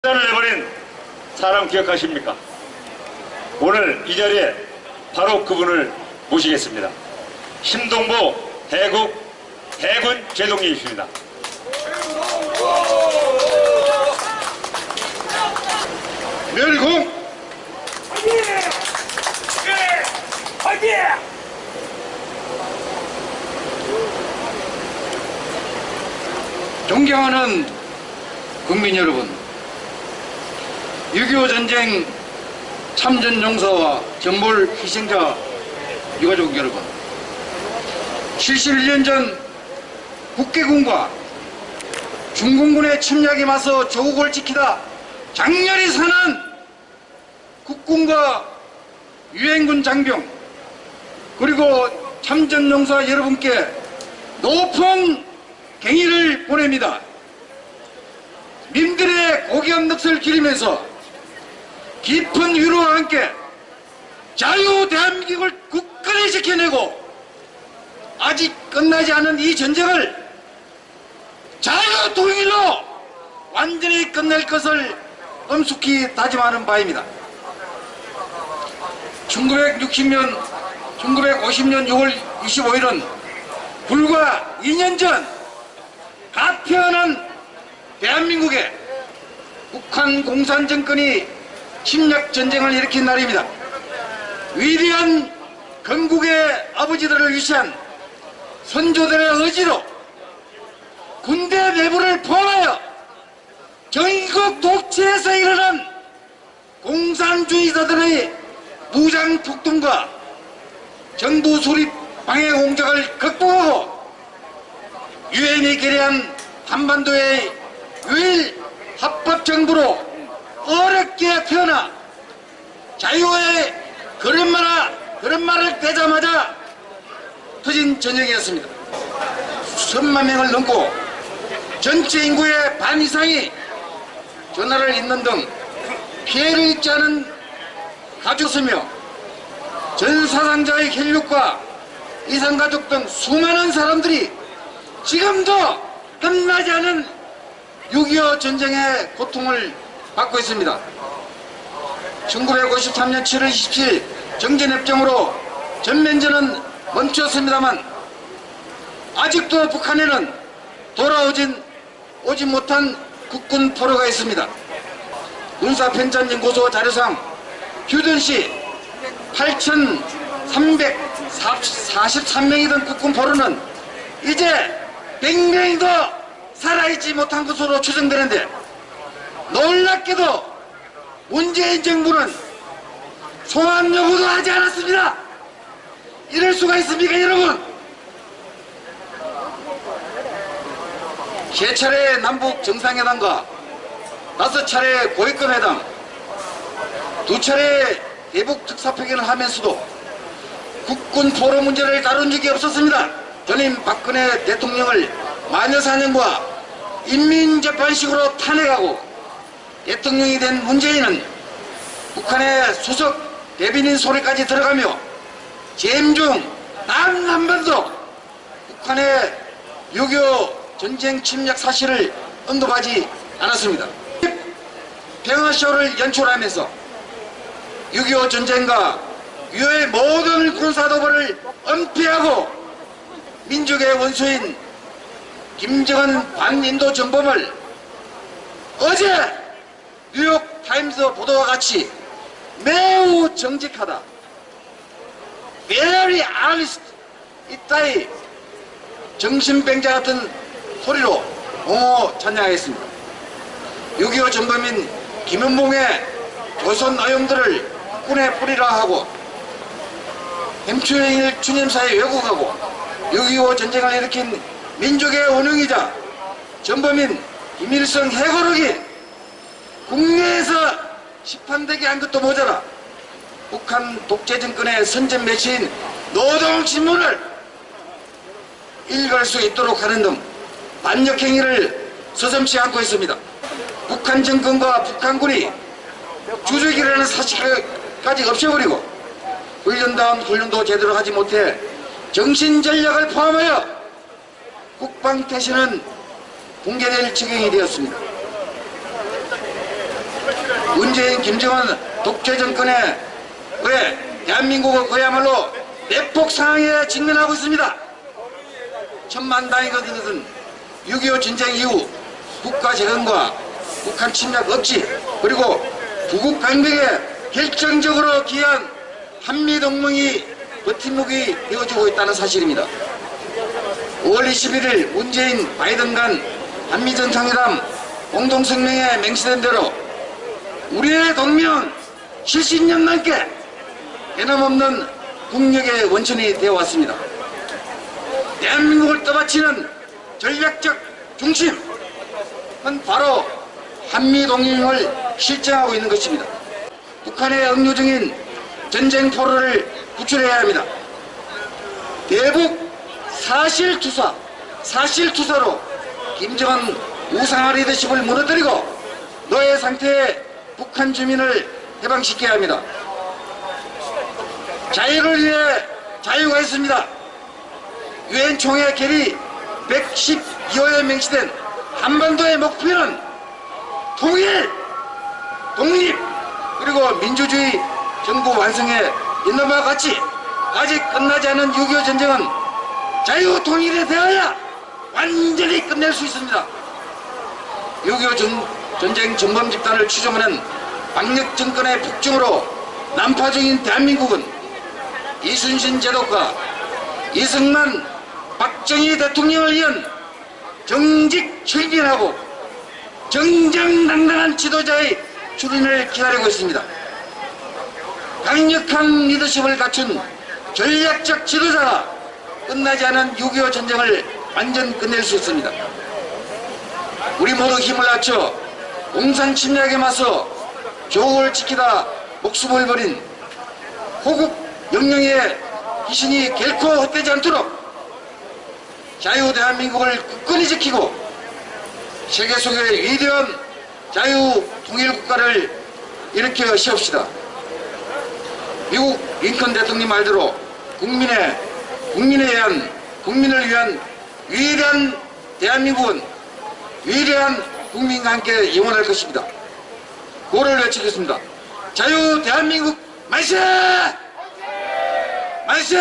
자를 내버린 사람 기억하십니까? 오늘 이 자리에 바로 그분을 모시겠습니다. 신동보 대국 대군 제동리이십니다. 멸공 존경하는 국민 여러분 6.25 전쟁 참전 용사와 전몰 희생자 유가족 여러분 71년 전 국개군과 중공군의 침략에 맞서 조국을 지키다 장렬히 사는 국군과 유엔군 장병 그리고 참전용사 여러분께 높은 경의를 보냅니다. 민들의 고귀한 넋을 기리면서 깊은 위로와 함께 자유 대한민국을 굳건히 지켜내고 아직 끝나지 않은 이 전쟁을 자유 통일로 완전히 끝낼 것을 엄숙히 다짐하는 바입니다. 1960년, 1950년 6월 25일은 불과 2년 전 가편한 대한민국에 북한 공산정권이 침략 전쟁을 일으킨 날입니다. 위대한 건국의 아버지들을 위시한 선조들의 의지로 군대 내부를 포함하여 전국 독재에서 일어난 공산주의자들의 무장 폭동과 정부 수립 방해 공작을 극복하고 유엔이 결의한 한반도의 유일 합법정부로 어렵게 태어나 자유의 걸음마나 걸음마를 떼자마자 터진 전쟁이었습니다. 수천만 명을 넘고 전체 인구의 반 이상이 전화를 잇는 등 피해를 입지 않은 가족수며 전 사상자의 혈육과 이산가족 등 수많은 사람들이 지금도 끝나지 않은 6.25 전쟁의 고통을 받고 있습니다. 1953년 7월 27일 정전협정으로 전면전은 멈추었습니다만 아직도 북한에는 돌아오진 오지 못한 국군 포로가 있습니다. 군사편찬연구소 자료상 휴전시 8,343명이던 국군 포로는 이제 100명도 살아있지 못한 것으로 추정되는데 놀랍게도 문재인 정부는 소환 요구도 하지 않았습니다. 이럴 수가 있습니까 여러분? 세 차례 남북 정상회담과 다섯 차례 고위급 회담 두 차례 대북 특사표결을 하면서도 국군 포로 문제를 다룬 적이 없었습니다. 전임 박근혜 대통령을 마녀사냥과 인민재판식으로 탄핵하고 대통령이 된 문재인은 북한의 수석 대변인 소리까지 들어가며 재임 중 단 한 번도 북한의 6.25 전쟁 침략 사실을 언급하지 않았습니다. 평화쇼를 연출하면서 6.25 전쟁과 유의 모든 군사도발을 은폐하고 민족의 원수인 김정은 반인도 정범을 어제 뉴욕 타임스 보도와 같이 매우 정직하다. very honest 이따위 정신병자 같은 소리로 옹호 찬양하겠습니다. 6.25 전범인 김현봉의 조선 어용들을 국군에 뿌리라 하고 햄추행일 추념사에 왜곡하고 6.25 전쟁을 일으킨 민족의 원흉이자 전범인 김일성 해고록이 국내에서 시판되게 한 것도 모자라 북한 독재 정권의 선전 매체인 노동신문을 읽을 수 있도록 하는 등 반역 행위를 서슴지 않고 있습니다. 북한 정권과 북한군이 주적이라는 사실까지 없애버리고 훈련다운 훈련도 제대로 하지 못해 정신전략을 포함하여 국방태세는 붕괴될 지경이 되었습니다. 문재인, 김정은 독재 정권에 왜 대한민국은 그야말로 내폭 상황에 직면하고 있습니다. 천만다이거든 6.25 전쟁 이후 국가 재건과 북한 침략 억지 그리고 부국 강백에 결정적으로 기여한 한미동맹이 버팀목이 되어주고 있다는 사실입니다. 5월 21일 문재인 바이든 간 한미정상회담 공동성명에 맹세된 대로 우리의 동맹은 실신년 넘게 변함없는 국력의 원천이 되어왔습니다. 대한민국을 떠받치는 전략적 중심은 바로 한미동맹을 실정하고 있는 것입니다. 북한의 억류 중인 전쟁 포로를 구출해야 합니다. 대북 사실투사, 사실투사로 김정은 우상화 리더십을 무너뜨리고 노예 상태의 북한 주민을 해방시켜야 합니다. 자유를 위해 자유가 있습니다. 유엔 총회 결의 112호에 명시된 한반도의 목표는 통일, 독립, 그리고 민주주의 정부 완성에 있는 바와 같이 아직 끝나지 않은 6.25 전쟁은 자유 통일에 대하여 완전히 끝낼 수 있습니다. 6.25 전, 전쟁 전범 집단을 추종하는 박력 정권의 북중으로 난파 중인 대한민국은 이순신 제도과 이승만 박정희 대통령을 위한 정직 철진하고 정정당당한 지도자의 출연을 기다리고 있습니다. 강력한 리더십을 갖춘 전략적 지도자가 끝나지 않은 6.25 전쟁을 완전 끝낼 수 있습니다. 우리 모두 힘을 합쳐 공산 침략에 맞서 조국을 지키다 목숨을 버린 호국 영령의 희신이 결코 헛되지 않도록 자유 대한민국을 굳건히 지키고 세계 속의 위대한 자유 통일 국가를 일으켜 세웁시다. 미국 링컨 대통령 말대로 국민의 국민에 의한 국민을 위한 위대한 대한민국은 위대한 국민과 함께 영원할 것입니다. 고를 외치겠습니다. 자유 대한민국 만세! 만세!